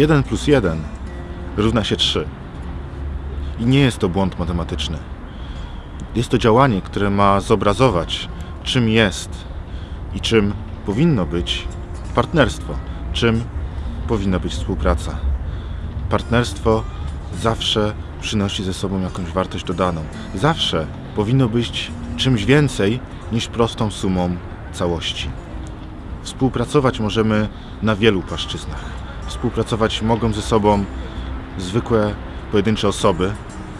1 plus 1 równa się 3. I nie jest to błąd matematyczny. Jest to działanie, które ma zobrazować, czym jest i czym powinno być partnerstwo, czym powinna być współpraca. Partnerstwo zawsze przynosi ze sobą jakąś wartość dodaną. Zawsze powinno być czymś więcej niż prostą sumą całości. Współpracować możemy na wielu płaszczyznach. Współpracować mogą ze sobą zwykłe, pojedyncze osoby.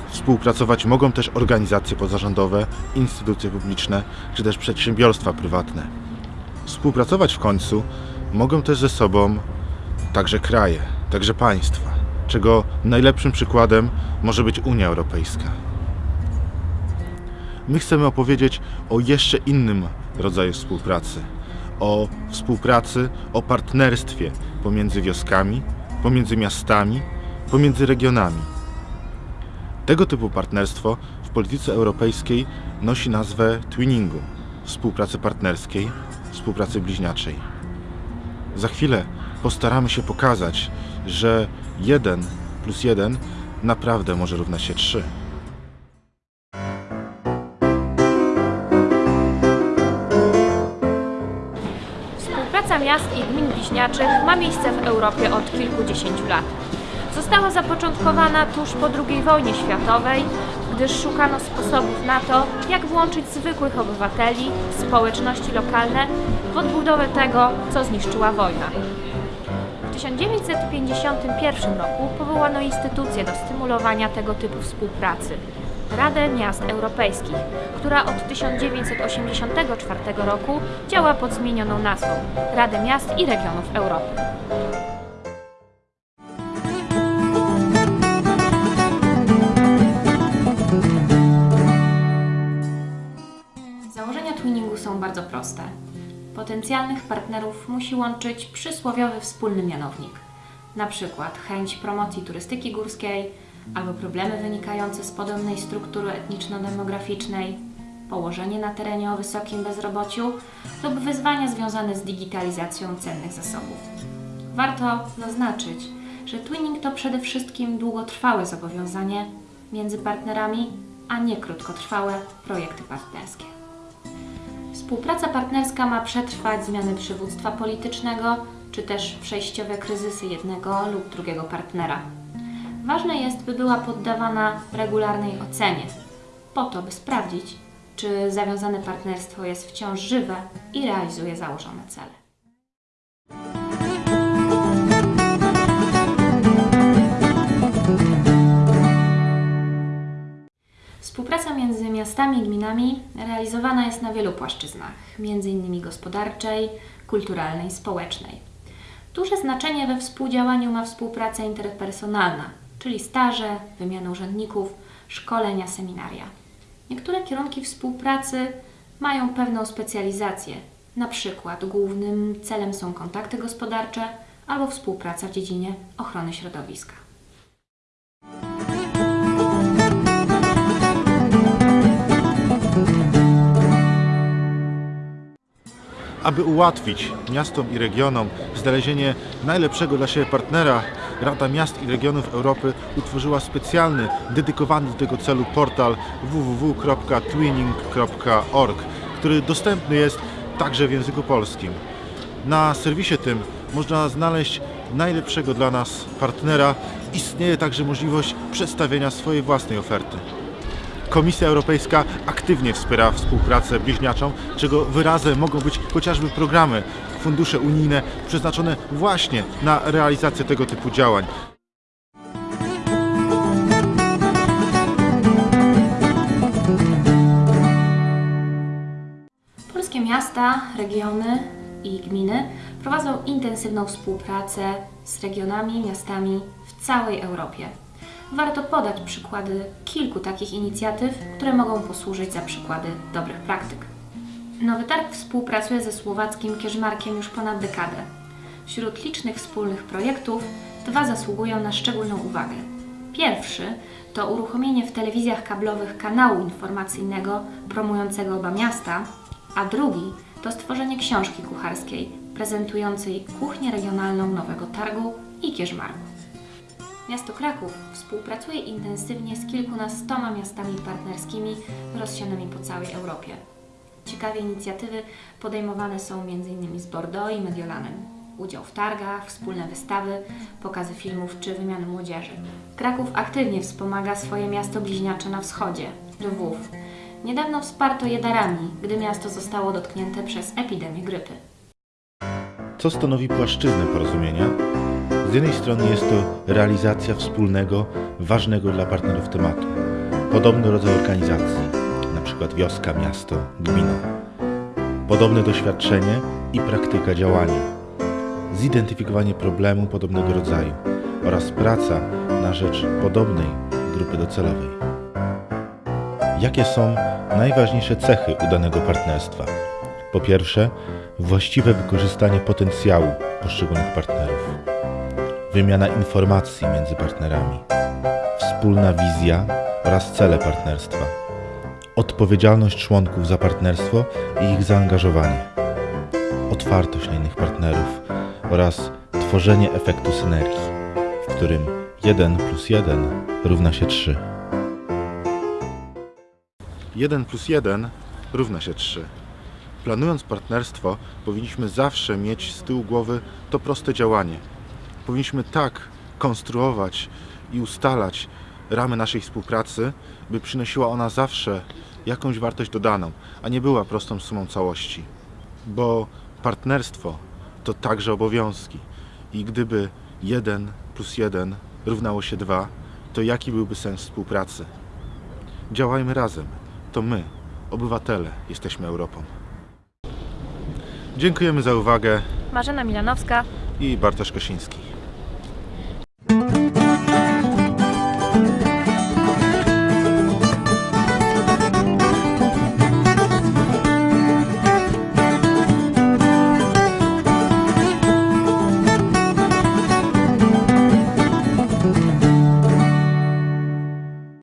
Współpracować mogą też organizacje pozarządowe, instytucje publiczne czy też przedsiębiorstwa prywatne. Współpracować w końcu mogą też ze sobą także kraje, także państwa, czego najlepszym przykładem może być Unia Europejska. My chcemy opowiedzieć o jeszcze innym rodzaju współpracy. O współpracy, o partnerstwie pomiędzy wioskami, pomiędzy miastami, pomiędzy regionami. Tego typu partnerstwo w polityce europejskiej nosi nazwę twinningu współpracy partnerskiej, współpracy bliźniaczej. Za chwilę postaramy się pokazać, że 1 plus 1 naprawdę może równać się 3. Współpraca miast i gmin bliźniaczych ma miejsce w Europie od kilkudziesięciu lat. Została zapoczątkowana tuż po II wojnie światowej, gdyż szukano sposobów na to, jak włączyć zwykłych obywateli, społeczności lokalne w odbudowę tego, co zniszczyła wojna. W 1951 roku powołano instytucję do stymulowania tego typu współpracy Radę Miast Europejskich, która od 1984 roku działa pod zmienioną nazwą Radę Miast i Regionów Europy. Założenia twinningu są bardzo proste. Potencjalnych partnerów musi łączyć przysłowiowy wspólny mianownik. Na przykład chęć promocji turystyki górskiej albo problemy wynikające z podobnej struktury etniczno-demograficznej, położenie na terenie o wysokim bezrobociu lub wyzwania związane z digitalizacją cennych zasobów. Warto zaznaczyć, że twinning to przede wszystkim długotrwałe zobowiązanie między partnerami, a nie krótkotrwałe projekty partnerskie. Współpraca partnerska ma przetrwać zmiany przywództwa politycznego, czy też przejściowe kryzysy jednego lub drugiego partnera. Ważne jest, by była poddawana regularnej ocenie, po to, by sprawdzić, czy zawiązane partnerstwo jest wciąż żywe i realizuje założone cele. Współpraca między miastami i gminami realizowana jest na wielu płaszczyznach, m.in. gospodarczej, kulturalnej, społecznej. Duże znaczenie we współdziałaniu ma współpraca interpersonalna, czyli staże, wymiana urzędników, szkolenia, seminaria. Niektóre kierunki współpracy mają pewną specjalizację, na przykład głównym celem są kontakty gospodarcze albo współpraca w dziedzinie ochrony środowiska. Aby ułatwić miastom i regionom znalezienie najlepszego dla siebie partnera, Rada Miast i Regionów Europy utworzyła specjalny, dedykowany do tego celu portal www.twinning.org, który dostępny jest także w języku polskim. Na serwisie tym można znaleźć najlepszego dla nas partnera. Istnieje także możliwość przedstawienia swojej własnej oferty. Komisja Europejska aktywnie wspiera współpracę bliźniaczą, czego wyrazem mogą być chociażby programy, fundusze unijne przeznaczone właśnie na realizację tego typu działań. Polskie miasta, regiony i gminy prowadzą intensywną współpracę z regionami, miastami w całej Europie. Warto podać przykłady kilku takich inicjatyw, które mogą posłużyć za przykłady dobrych praktyk. Nowy Targ współpracuje ze słowackim Kierzmarkiem już ponad dekadę. Wśród licznych wspólnych projektów dwa zasługują na szczególną uwagę. Pierwszy to uruchomienie w telewizjach kablowych kanału informacyjnego promującego oba miasta, a drugi to stworzenie książki kucharskiej prezentującej kuchnię regionalną Nowego Targu i Kierzmarku. Miasto Kraków współpracuje intensywnie z kilkunastoma miastami partnerskimi rozsianymi po całej Europie. Ciekawe inicjatywy podejmowane są m.in. z Bordeaux i Mediolanem. Udział w targach, wspólne wystawy, pokazy filmów czy wymiany młodzieży. Kraków aktywnie wspomaga swoje miasto bliźniacze na wschodzie, Lwów. Niedawno wsparto je darami, gdy miasto zostało dotknięte przez epidemię grypy. Co stanowi płaszczyznę porozumienia? Z jednej strony jest to realizacja wspólnego, ważnego dla partnerów tematu. Podobny rodzaj organizacji, np. wioska, miasto, gmina. Podobne doświadczenie i praktyka działania. Zidentyfikowanie problemu podobnego rodzaju oraz praca na rzecz podobnej grupy docelowej. Jakie są najważniejsze cechy udanego partnerstwa? Po pierwsze, właściwe wykorzystanie potencjału poszczególnych partnerów, wymiana informacji między partnerami, wspólna wizja oraz cele partnerstwa, odpowiedzialność członków za partnerstwo i ich zaangażowanie, otwartość na innych partnerów oraz tworzenie efektu synergii, w którym 1 plus 1 równa się 3. 1 plus 1 równa się 3. Planując partnerstwo, powinniśmy zawsze mieć z tyłu głowy to proste działanie. Powinniśmy tak konstruować i ustalać ramy naszej współpracy, by przynosiła ona zawsze jakąś wartość dodaną, a nie była prostą sumą całości. Bo partnerstwo to także obowiązki. I gdyby 1 plus 1 równało się 2, to jaki byłby sens współpracy? Działajmy razem. To my, obywatele, jesteśmy Europą. Dziękujemy za uwagę Marzena Milanowska, i Bartosz Kosiński.